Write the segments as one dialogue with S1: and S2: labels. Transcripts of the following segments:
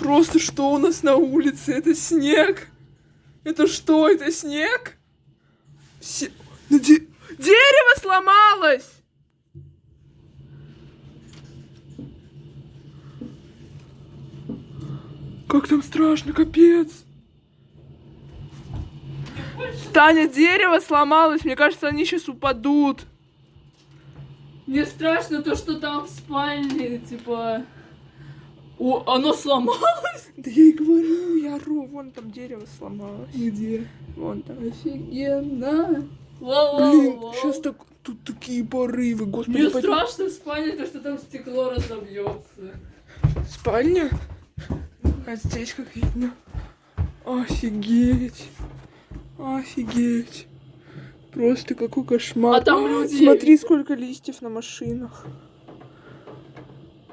S1: Просто что у нас на улице? Это снег. Это что? Это снег? Се- ну, де- Дерево сломалось! Как там страшно, капец. Таня, дерево сломалось. Мне кажется, они сейчас упадут.
S2: Мне страшно то, что там в спальне, типа... О, оно сломалось?
S1: Да я и говорю, я ору. Вон там дерево сломалось.
S2: Где?
S1: Вон там.
S2: Офигенно.
S1: Блин,
S2: Вау,
S1: сейчас так, тут такие порывы, господи.
S2: Мне
S1: пойдем.
S2: страшно в спальне, то, что там стекло разобьется.
S1: Спальня? А здесь как видно. Офигеть. Офигеть. Просто какой кошмар.
S2: А там люди.
S1: Смотри, сколько листьев на машинах.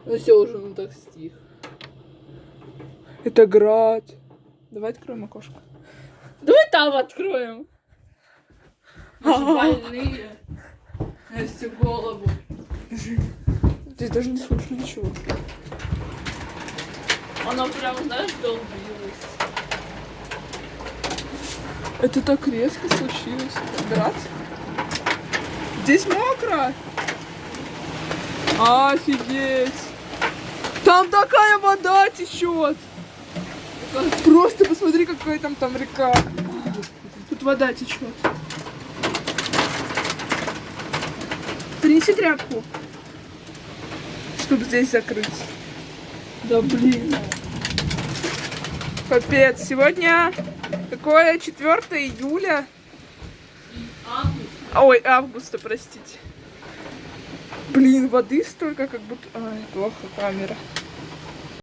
S2: Ну все уже, ну так стих.
S1: Это град. Давай откроем окошко.
S2: Давай там откроем. Мы же больные. На всю голову.
S1: Здесь даже не слышно ничего.
S2: Оно прям, знаешь, долбилось.
S1: Это так резко случилось. Град? Здесь мокро. Офигеть. Там такая вода течет. Просто посмотри, какая там там река. Тут вода течет. Принеси тряпку, чтобы здесь закрыть.
S2: Да блин.
S1: Капец, сегодня какое 4 июля. Ой, августа, простите. Блин, воды столько, как будто... Ай, плохо камера.